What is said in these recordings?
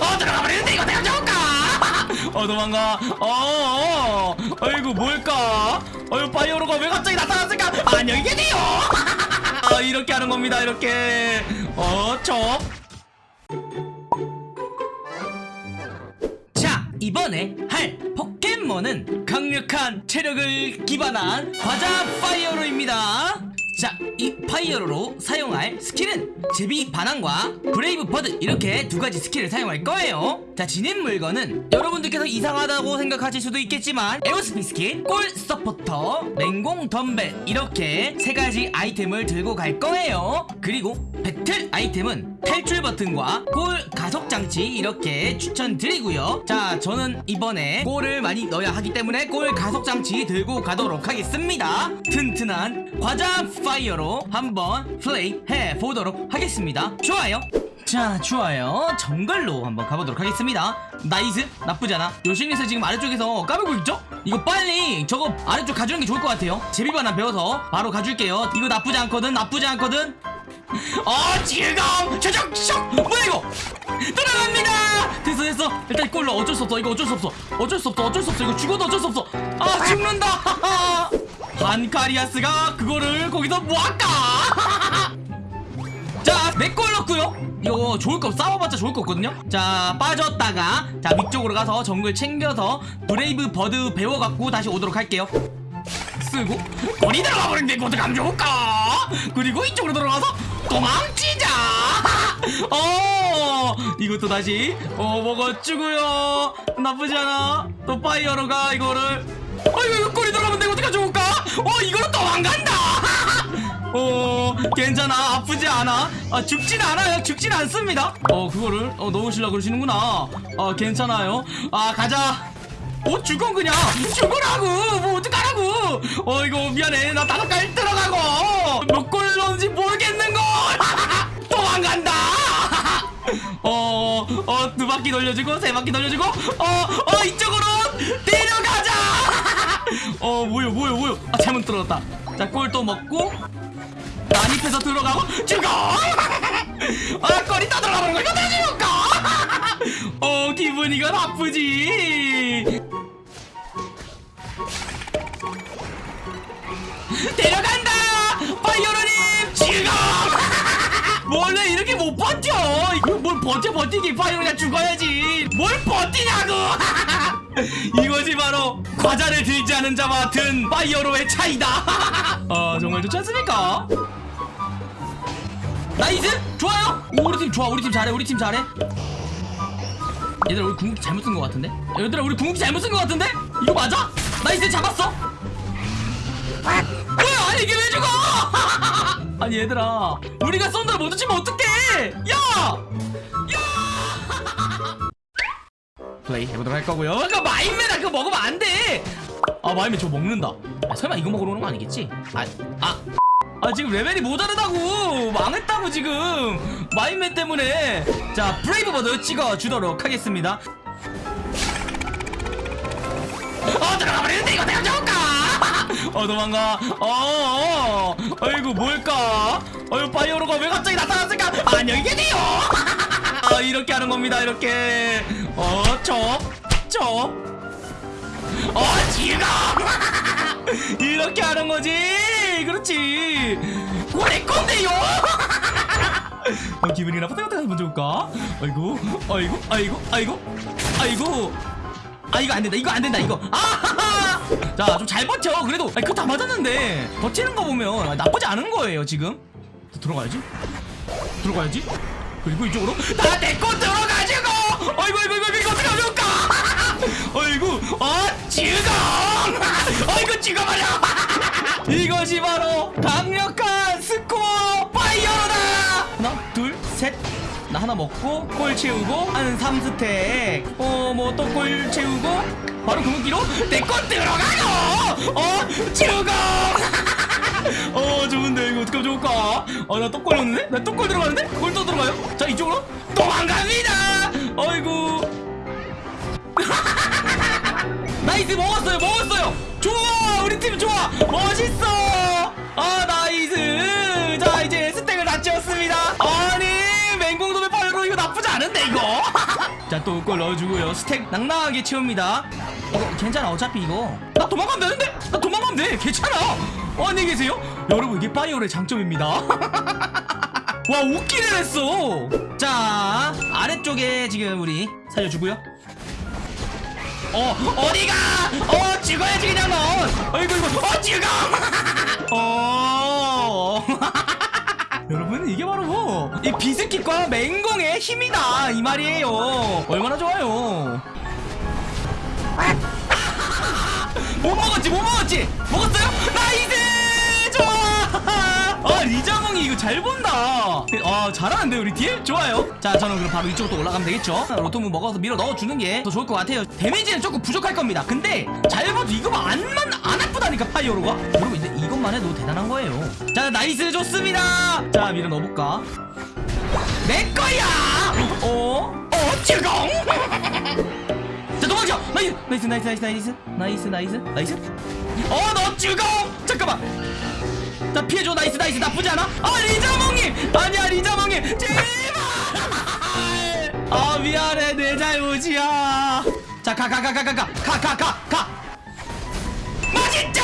어 들어가 버리는데 이거 내가 좋을까? 어 도망가. 어, 어. 아이고 뭘까? 어유 파이어로가 왜 갑자기 나타났을까? 안녕히 계세요. 아 이렇게 하는 겁니다. 이렇게. 어 저. 자 이번에 할 포켓몬은 강력한 체력을 기반한 과자 파이어로입니다 자 이 파이어로로 사용할 스킬은 제비 반항과 브레이브 버드 이렇게 두 가지 스킬을 사용할 거예요 자 진입 물건은 여러분들께서 이상하다고 생각하실 수도 있겠지만 에어스피 스킬, 골 서포터, 맹공 덤벨 이렇게 세 가지 아이템을 들고 갈 거예요 그리고 배틀 아이템은 탈출 버튼과 골 가속 장치 이렇게 추천드리고요. 자, 저는 이번에 골을 많이 넣어야 하기 때문에 골 가속 장치 들고 가도록 하겠습니다. 튼튼한 과자 파이어로 한번 플레이 해 보도록 하겠습니다. 좋아요. 자, 좋아요. 정글로 한번 가보도록 하겠습니다. nice 나쁘잖아. 요신에서 지금 아래쪽에서 까불고 있죠? 이거 빨리 저거 아래쪽 가주는 게 좋을 것 같아요. 제비반환 배워서 바로 가줄게요. 이거 나쁘지 않거든, 나쁘지 않거든. 어 즐거움 저적 슉 뭐야 이거 들어갑니다 됐어 됐어 일단 이걸로 어쩔 수 없어 이거 어쩔 수 없어 어쩔 수 없어 어쩔 수 없어 이거 죽어도 어쩔 수 없어 아 죽는다 반카리아스가 그거를 거기서 뭐할까? 자내걸 넣고요. 이거 좋을 거 싸워봤자 좋을 거 없거든요? 자 빠졌다가 자 위쪽으로 가서 정글 챙겨서 브레이브 버드 배워갖고 다시 오도록 할게요. 쓰고 거리 들어가 버린데 이거 어떡하면 좋을까? 그리고 이쪽으로 들어가서 도망치자! 어 이것도 다시 어 먹어주고요. 나쁘지 않아. 또 파이어로가 이거를 어 이거 이거 꼬리 들어가면 내가 어떡하면 좋을까? 어 이거로 도망간다! 어 괜찮아. 아프지 않아? 아 죽진 않아요. 죽진 않습니다. 어 그거를? 어 넣으시려고 그러시는구나. 아 괜찮아요. 아 가자. 어 죽어 그냥. 죽으라고! 뭐 어떡하라고! 어 이거 미안해. 나 다섯 갈 들어가고. 몇 골 넣은지 모르겠는걸 도망간다! 어어두 바퀴 돌려주고 세 바퀴 돌려주고 어어 이쪽으로 데려가자 어 뭐요 뭐요 뭐요? 아 잘못 들어갔다. 자골또 먹고. 난입해서 들어가고. 죽어 아 꼬리 떠들어가는 거 이거 내줄까 어 기분이가 나쁘지 버티기 파이어로가 죽어야지. 뭘 버티냐고! 이것이 바로 과자를 들지 않은 자와 든 파이어로의 차이다. 아 정말 좋지 않습니까? nice! 좋아요! 오, 우리 팀 좋아. 우리 팀 잘해. 우리 팀 잘해. 얘들아 우리 궁극기 잘못 쓴 것 같은데? 얘들아 우리 궁극기 잘못 쓴 것 같은데? 이거 맞아? nice! 잡았어! 뭐야? 아니 이게 왜 죽어? 아니 얘들아. 우리가 썬더를 먼저 치면 어떡해? 야! 야! 플레이 해보도록 할 거고요. 그거 마임맨이다. 그거 먹으면 안돼. 아 마임맨 저거 먹는다. 아, 설마 이거 먹으러 오는 거 아니겠지? 아, 아, 아 지금 레벨이 모자르다고. 망했다고 지금. 마임맨 때문에. 자 Brave Bird 찍어주도록 하겠습니다. 어 들어가 이거 내가 좋을까? 어 도망가. 어, 어. 아이고 뭘까? 어유 파이어로가 왜 갑자기 나타났을까? 안녕히 계세요 아 이렇게 하는 겁니다 이렇게. 어쳐쳐 어 지금 이렇게 하는 거지. 그렇지. 고래 건데요! 어, 기분이 나쁘다 어떻게 하면 좋을까? 아이고 아이고 아이고 아이고 아이고. 아 이거 안 된다 이거 안 된다 이거. 아하하 자좀 잘 버텨. 그래도 아니 그거 다 맞았는데. 버티는 거 보면 나쁘지 않은 거예요 지금. 들어가야지. 들어가야지 그리고 이쪽으로 나내거 들어가지고! 어이구 어이구 어이구 어떻게 좋을까? 어이구 어? 지금! 어이구 찍어버려! 이것이 바로 강력한 스코어 파이어로다! 하나 둘셋 나 하나 먹고 골 채우고 한 3스택. 어 뭐 또 골 채우고? 바로 궁극기로 내거 들어가고 어 죽어 어 좋은데. 이거 어떻게 좋을까? 아나똑 걸렸는데? 나똑 걸들어가는데? 그걸 또 들어가요? 자 이쪽으로 도망갑니다! 어이구. nice 먹었어요 먹었어요. 좋아 우리 팀 좋아. 멋있어. 아 nice. 자 이제 스택을 다 찍었습니다. 아니 맹공덤벨 파이어로 이거 나쁘지 않은데 이거? 자 또 이걸 넣어주고요. 스택 낭낭하게 채웁니다. 이거 어, 괜찮아 어차피 이거. 나 도망가면 되는데? 나 도망가면 돼. 괜찮아. 안녕히 계세요? 여러분 이게 파이어의 장점입니다. 와 웃기를 했어. 자 아래쪽에 지금 우리 살려주고요. 어 어디가? 어 죽어야지 그냥 넌 어이구 이거. 어 죽어 어. 여러분 이게 바로 뭐이 비스킷과 맹공의 힘이다. 이 말이에요. 얼마나 좋아요. 못 먹었지 못 먹었지? 먹었어요 이거 잘 본다. 아 잘하는데 우리 딜? 좋아요. 자 저는 그럼 바로 이쪽으로 또 올라가면 되겠죠? 로토무 먹어서 밀어 넣어주는 게 더 좋을 것 같아요. 데미지는 조금 부족할 겁니다. 근데 잘 봐도 이거 암만 안 아프다니까 파이어로가. 여러분 이제 이것만 해도 대단한 거예요. 자 nice. 좋습니다. 자 밀어 넣어볼까? 내 거야! 어? 어? 지공 자 도망쳐! nice nice nice nice. nice nice nice. 어 너 죽어 잠깐만. 자 피해줘. nice nice. 나쁘지 않아? 아 리자몽님 아니야 리자몽님 제발! 아 미안해. 내 잘못이야. 자 가 가 가 가 가 가. 가 가 가가. 맛있죠?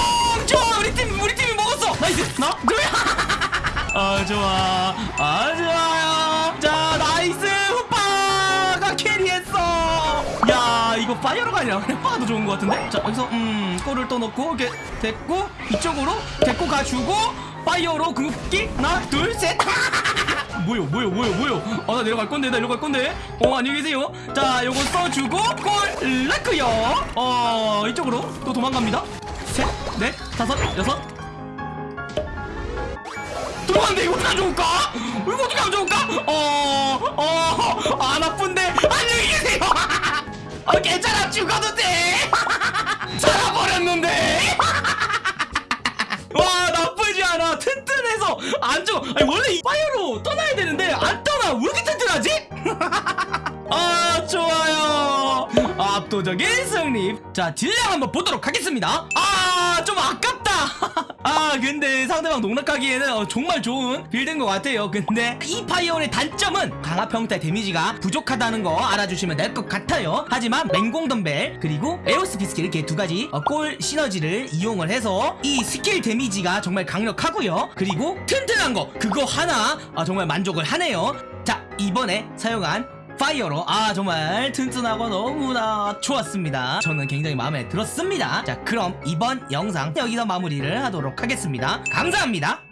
좋아. 우리 팀 우리 팀이 먹었어. 나이스. 나 뭐야 아 좋아. 아 좋아요 파이어로가 아니라 후파가 더 좋은 것 같은데? 자 여기서 음 골을 또 넣고 이렇게 됐고 이쪽으로 데리고 가주고 파이어로 궁극기. 하나 둘 셋. 뭐요 뭐요 뭐요 뭐요? 어 나 내려갈 건데 나 내려갈 건데. 어 안녕히 계세요. 자 요거 써주고 골 라크요. 어 이쪽으로 또 도망갑니다. 셋넷 다섯 여섯. 도망간데 이거 어떻게 안 좋을까? 이거 어떻게 안 좋을까? 어, 어, 안 아픈데. 안녕히 계세요. 아, 괜찮아. 죽어도 돼. 살아버렸는데. 와 나쁘지 않아. 튼튼해서 안 죽어. 아니 원래 이 파이어로 떠나야 되는데 안 떠나. 왜 이렇게 튼튼하지? 아 좋아요. 압도적인 승리. 자 딜량 한번 보도록 하겠습니다. 아 좀 아깝다 아 근데 상대방 농락하기에는 어, 정말 좋은 build인 것 같아요. 근데 이 파이어의 단점은 강화 평타 데미지가 부족하다는 거 알아주시면 될 것 같아요. 하지만 맹공 덤벨 그리고 에오스 비스킷 이렇게 두 가지 어, 골 시너지를 이용을 해서 이 스킬 데미지가 정말 강력하고요. 그리고 튼튼한 거 그거 하나 아, 정말 만족을 하네요. 자 이번에 사용한 파이어로. 아 정말 튼튼하고 너무나 좋았습니다. 저는 굉장히 마음에 들었습니다. 자 그럼 이번 영상 여기서 마무리를 하도록 하겠습니다. 감사합니다